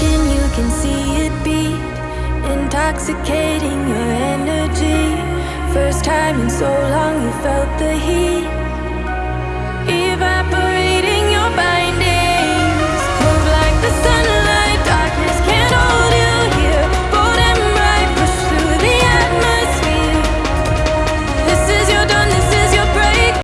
skin, you can see it beat. Intoxicating your energy. First time in so long you felt the heat.